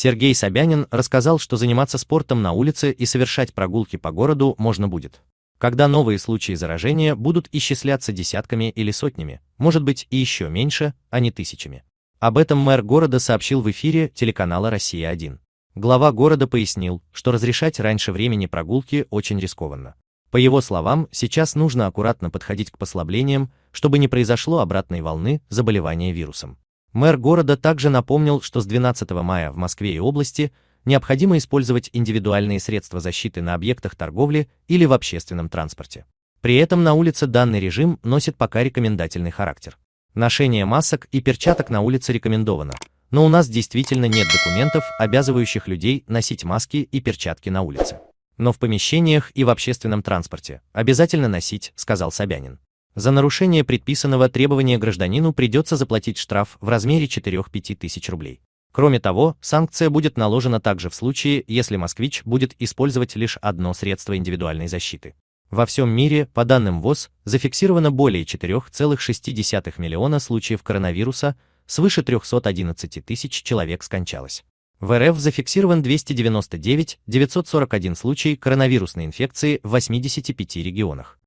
Сергей Собянин рассказал, что заниматься спортом на улице и совершать прогулки по городу можно будет. Когда новые случаи заражения будут исчисляться десятками или сотнями, может быть и еще меньше, а не тысячами. Об этом мэр города сообщил в эфире телеканала «Россия-1». Глава города пояснил, что разрешать раньше времени прогулки очень рискованно. По его словам, сейчас нужно аккуратно подходить к послаблениям, чтобы не произошло обратной волны заболевания вирусом. Мэр города также напомнил, что с 12 мая в Москве и области необходимо использовать индивидуальные средства защиты на объектах торговли или в общественном транспорте. При этом на улице данный режим носит пока рекомендательный характер. Ношение масок и перчаток на улице рекомендовано, но у нас действительно нет документов, обязывающих людей носить маски и перчатки на улице но в помещениях и в общественном транспорте обязательно носить, сказал Собянин. За нарушение предписанного требования гражданину придется заплатить штраф в размере 4-5 тысяч рублей. Кроме того, санкция будет наложена также в случае, если москвич будет использовать лишь одно средство индивидуальной защиты. Во всем мире, по данным ВОЗ, зафиксировано более 4,6 миллиона случаев коронавируса, свыше 311 тысяч человек скончалось. В РФ зафиксирован 299 941 случай коронавирусной инфекции в 85 регионах.